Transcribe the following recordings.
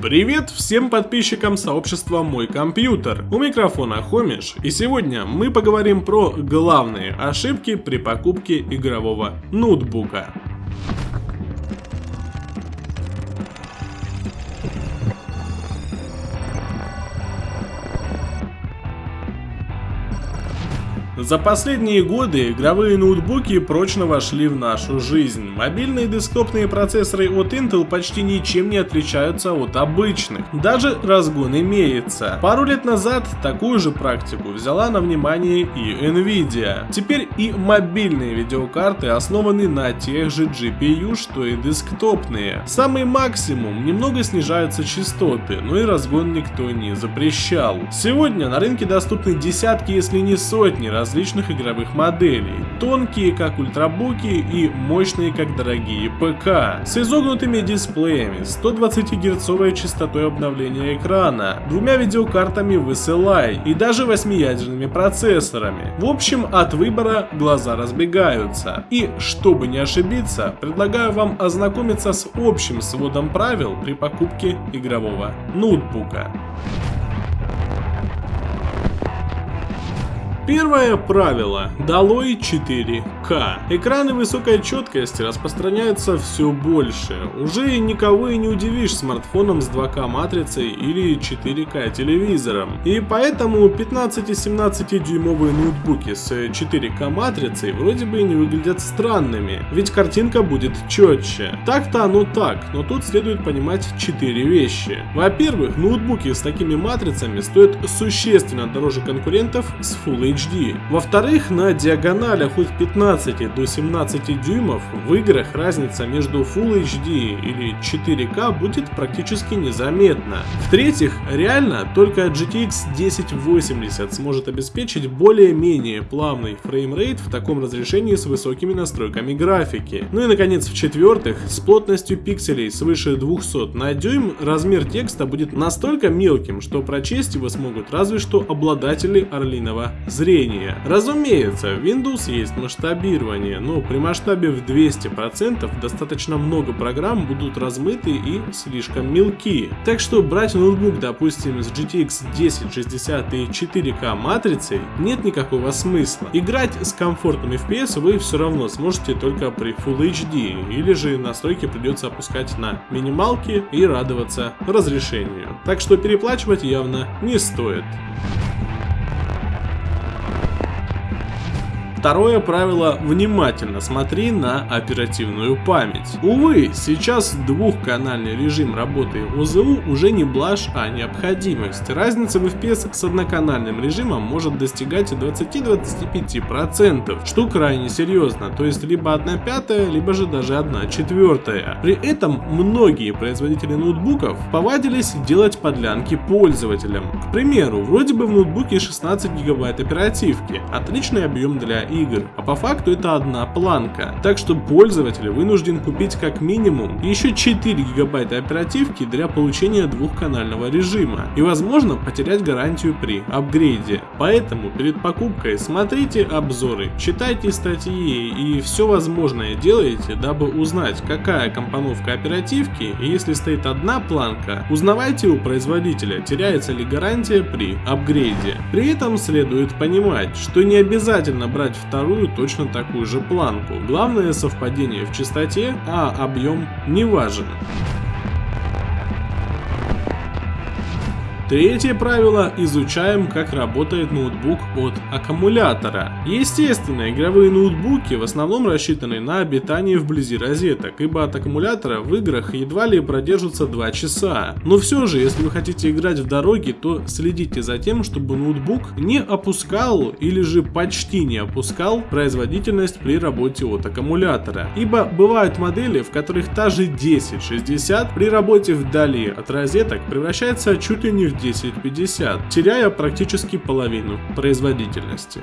Привет всем подписчикам сообщества Мой Компьютер. У микрофона Хомиш, и сегодня мы поговорим про главные ошибки при покупке игрового ноутбука. За последние годы игровые ноутбуки прочно вошли в нашу жизнь. Мобильные десктопные процессоры от Intel почти ничем не отличаются от обычных. Даже разгон имеется. Пару лет назад такую же практику взяла на внимание и Nvidia. Теперь и мобильные видеокарты основаны на тех же GPU, что и десктопные. Самый максимум немного снижаются частоты, но и разгон никто не запрещал. Сегодня на рынке доступны десятки, если не сотни различных различных игровых моделей, тонкие как ультрабуки и мощные как дорогие ПК, с изогнутыми дисплеями, 120 герцовой частотой обновления экрана, двумя видеокартами VSLI и даже 8-ядерными процессорами. В общем, от выбора глаза разбегаются. И, чтобы не ошибиться, предлагаю вам ознакомиться с общим сводом правил при покупке игрового ноутбука. Первое правило. Долой 4К. Экраны высокой четкости распространяются все больше. Уже никого и не удивишь смартфоном с 2К матрицей или 4К телевизором. И поэтому 15 и 17 дюймовые ноутбуки с 4К матрицей вроде бы не выглядят странными, ведь картинка будет четче. Так-то оно так, но тут следует понимать 4 вещи. Во-первых, ноутбуки с такими матрицами стоят существенно дороже конкурентов с Full HD. Во-вторых, на диагоналях от 15 до 17 дюймов в играх разница между Full HD или 4K будет практически незаметна. В-третьих, реально только GTX 1080 сможет обеспечить более-менее плавный фреймрейт в таком разрешении с высокими настройками графики. Ну и наконец, в-четвертых, с плотностью пикселей свыше 200 на дюйм размер текста будет настолько мелким, что прочесть его смогут разве что обладатели орлиного зрения. Разумеется, Windows есть масштабирование, но при масштабе в 200% достаточно много программ будут размыты и слишком мелки. Так что брать ноутбук, допустим, с GTX 1060 и 4К матрицей нет никакого смысла. Играть с комфортным FPS вы все равно сможете только при Full HD, или же настройки придется опускать на минималки и радоваться разрешению. Так что переплачивать явно не стоит. Второе правило – внимательно смотри на оперативную память. Увы, сейчас двухканальный режим работы ОЗУ уже не блажь, а необходимость. Разница в FPS с одноканальным режимом может достигать 20-25%, что крайне серьезно, то есть либо 1 пятая, либо же даже 1 четвертая. При этом многие производители ноутбуков повадились делать подлянки пользователям. К примеру, вроде бы в ноутбуке 16 гигабайт оперативки, отличный объем для игр, а по факту это одна планка. Так что пользователь вынужден купить как минимум еще 4 гигабайта оперативки для получения двухканального режима и возможно потерять гарантию при апгрейде. Поэтому перед покупкой смотрите обзоры, читайте статьи и все возможное делайте, дабы узнать какая компоновка оперативки и если стоит одна планка, узнавайте у производителя теряется ли гарантия при апгрейде. При этом следует понимать, что не обязательно брать вторую точно такую же планку. Главное совпадение в частоте, а объем не важен. Третье правило – изучаем, как работает ноутбук от аккумулятора. Естественно, игровые ноутбуки в основном рассчитаны на обитание вблизи розеток, ибо от аккумулятора в играх едва ли продержатся 2 часа. Но все же, если вы хотите играть в дороге, то следите за тем, чтобы ноутбук не опускал или же почти не опускал производительность при работе от аккумулятора. Ибо бывают модели, в которых та же 1060 при работе вдали от розеток превращается чуть ли не в 1050, теряя практически половину производительности.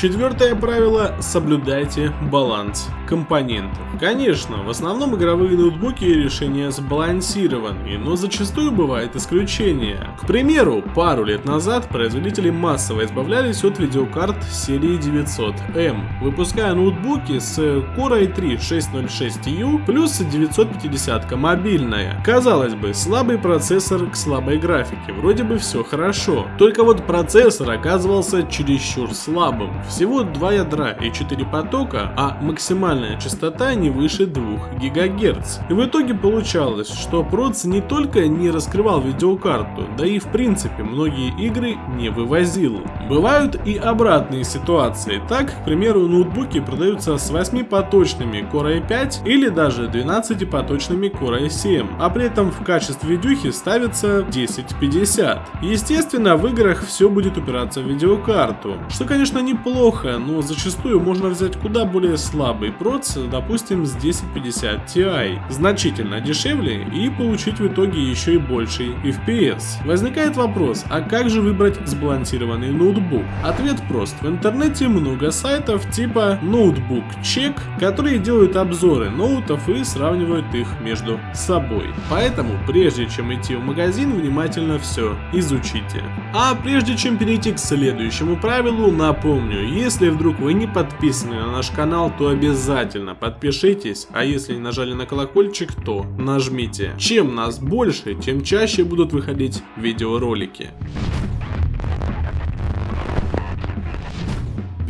Четвертое правило – соблюдайте баланс компонентов. Конечно, в основном игровые ноутбуки и решения сбалансированы, но зачастую бывают исключения. К примеру, пару лет назад производители массово избавлялись от видеокарт серии 900M, выпуская ноутбуки с Core i3 606U плюс 950 мобильная. Казалось бы, слабый процессор к слабой графике, вроде бы все хорошо. Только вот процессор оказывался чересчур слабым. Всего 2 ядра и 4 потока, а максимальная частота не выше 2 ГГц. И в итоге получалось, что проц не только не раскрывал видеокарту, да и в принципе многие игры не вывозил. Бывают и обратные ситуации. Так, к примеру, ноутбуки продаются с 8-поточными Core i5 или даже 12-поточными Core i7, а при этом в качестве видюхи ставится 1050. Естественно, в играх все будет упираться в видеокарту, что конечно неплохо, но зачастую можно взять куда более слабый проц, допустим с 1050 Ti, значительно дешевле и получить в итоге еще и больший FPS. Возникает вопрос, а как же выбрать сбалансированный ноутбук? Ответ прост, в интернете много сайтов типа Notebook Check, которые делают обзоры ноутов и сравнивают их между собой. Поэтому, прежде чем идти в магазин, внимательно все изучите. А прежде чем перейти к следующему правилу, напомню, если вдруг вы не подписаны на наш канал, то обязательно подпишитесь, а если не нажали на колокольчик, то нажмите. Чем нас больше, тем чаще будут выходить видеоролики.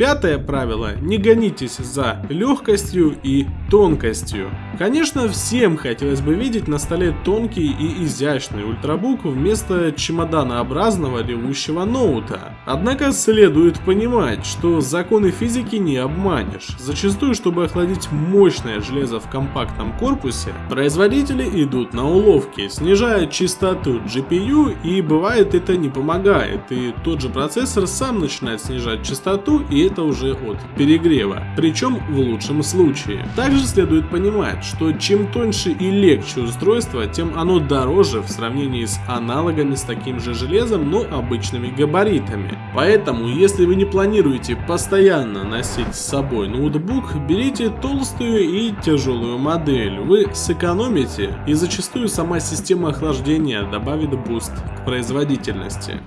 Пятое правило – не гонитесь за легкостью и тонкостью. Конечно, всем хотелось бы видеть на столе тонкий и изящный ультрабук вместо чемоданообразного ревущего ноута. Однако следует понимать, что законы физики не обманешь. Зачастую, чтобы охладить мощное железо в компактном корпусе, производители идут на уловки, снижая частоту GPU и бывает это не помогает, и тот же процессор сам начинает снижать частоту и это уже от перегрева, причем в лучшем случае. Также следует понимать, что чем тоньше и легче устройство, тем оно дороже в сравнении с аналогами с таким же железом, но обычными габаритами. Поэтому, если вы не планируете постоянно носить с собой ноутбук, берите толстую и тяжелую модель. Вы сэкономите и зачастую сама система охлаждения добавит буст к производительности.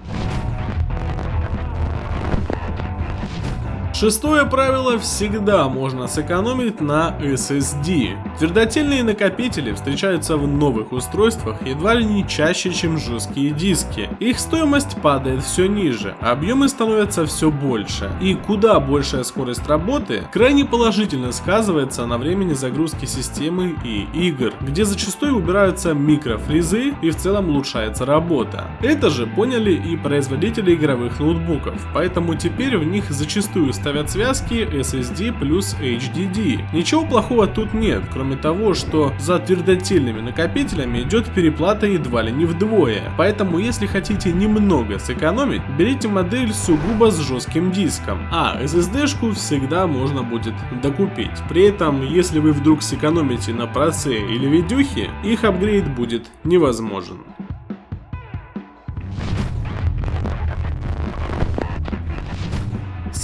Шестое правило всегда можно сэкономить на SSD. Твердотельные накопители встречаются в новых устройствах едва ли не чаще, чем жесткие диски. Их стоимость падает все ниже, объемы становятся все больше. И куда большая скорость работы крайне положительно сказывается на времени загрузки системы и игр, где зачастую убираются микрофризы и в целом улучшается работа. Это же поняли и производители игровых ноутбуков, поэтому теперь в них зачастую ставят связки SSD плюс HDD. Ничего плохого тут нет, кроме того, что за твердотельными накопителями идет переплата едва ли не вдвое. Поэтому если хотите немного сэкономить, берите модель сугубо с жестким диском, а SSD-шку всегда можно будет докупить. При этом, если вы вдруг сэкономите на проце или видюхе, их апгрейд будет невозможен.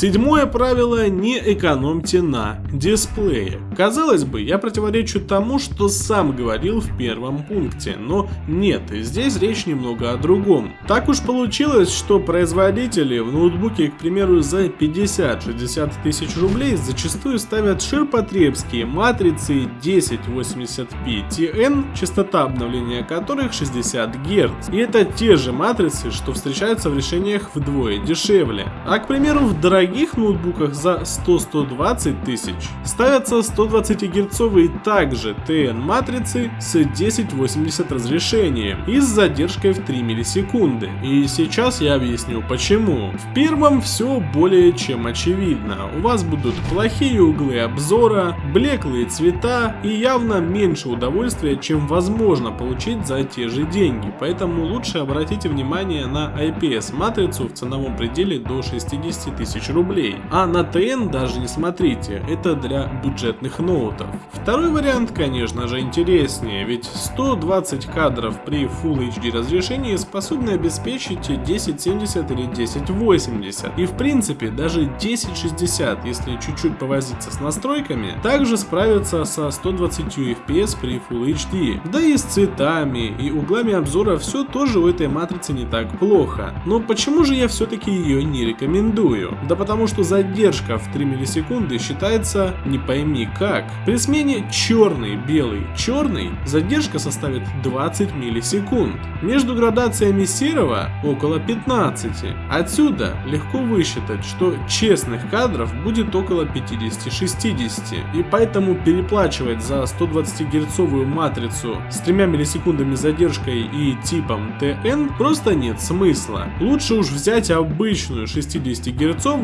Седьмое правило – не экономьте на дисплее. Казалось бы, я противоречу тому, что сам говорил в первом пункте, но нет, здесь речь немного о другом. Так уж получилось, что производители в ноутбуке, к примеру, за 50-60 тысяч рублей зачастую ставят ширпотребские матрицы 1080p TN, частота обновления которых 60 Гц. И это те же матрицы, что встречаются в решениях вдвое дешевле. А к примеру, в дорогих дорогих ноутбуках за 100-120 тысяч ставятся 120 герцовые также TN матрицы с 1080 разрешением и с задержкой в 3 миллисекунды. И сейчас я объясню почему. В первом все более чем очевидно. У вас будут плохие углы обзора, блеклые цвета и явно меньше удовольствия, чем возможно получить за те же деньги. Поэтому лучше обратите внимание на IPS матрицу в ценовом пределе до 60 тысяч рублей. А на ТН даже не смотрите, это для бюджетных ноутов. Второй вариант, конечно же, интереснее, ведь 120 кадров при Full HD разрешении способны обеспечить 1070 или 1080. И в принципе даже 1060, если чуть-чуть повозиться с настройками, также справится со 120 FPS при Full HD. Да и с цветами и углами обзора все тоже у этой матрицы не так плохо. Но почему же я все-таки ее не рекомендую? Да потому что задержка в 3 миллисекунды считается не пойми как. При смене черный, белый, черный задержка составит 20 миллисекунд. Между градациями серого около 15. Отсюда легко высчитать, что честных кадров будет около 50-60. И поэтому переплачивать за 120 герцовую матрицу с 3 миллисекундами задержкой и типом TN просто нет смысла. Лучше уж взять обычную 60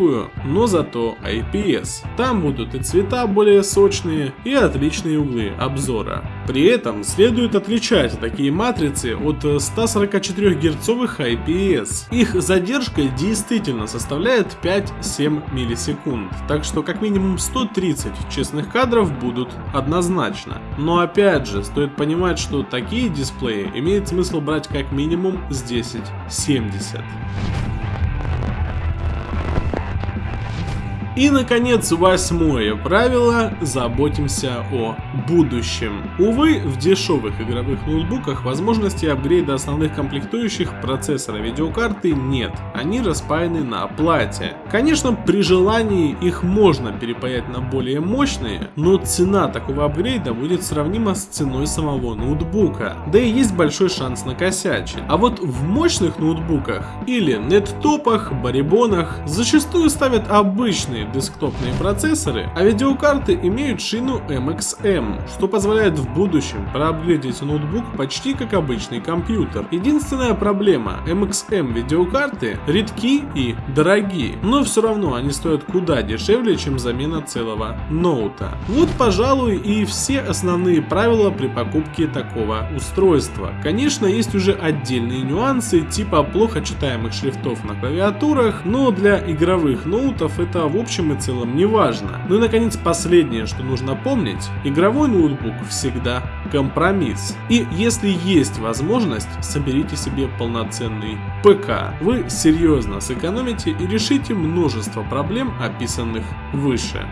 герцовую, но зато IPS. Там будут и цвета более сочные, и отличные углы обзора. При этом следует отличать такие матрицы от 144 герцовых IPS. Их задержка действительно составляет 5-7 миллисекунд, так что как минимум 130 честных кадров будут однозначно. Но опять же, стоит понимать, что такие дисплеи имеет смысл брать как минимум с 1070. И, наконец, восьмое правило – заботимся о будущем. Увы, в дешевых игровых ноутбуках возможности апгрейда основных комплектующих процессора видеокарты нет, они распаяны на оплате. Конечно, при желании их можно перепаять на более мощные, но цена такого апгрейда будет сравнима с ценой самого ноутбука, да и есть большой шанс накосячить. А вот в мощных ноутбуках или неттопах, барибонах зачастую ставят обычные десктопные процессоры, а видеокарты имеют шину MXM, что позволяет в будущем проапгрейдить ноутбук почти как обычный компьютер. Единственная проблема, MXM видеокарты редки и дорогие, но все равно они стоят куда дешевле, чем замена целого ноута. Вот пожалуй и все основные правила при покупке такого устройства. Конечно есть уже отдельные нюансы типа плохо читаемых шрифтов на клавиатурах, но для игровых ноутов это в общем общем и целом не важно. Ну и наконец последнее, что нужно помнить, игровой ноутбук всегда компромисс. И если есть возможность, соберите себе полноценный ПК. Вы серьезно сэкономите и решите множество проблем, описанных выше.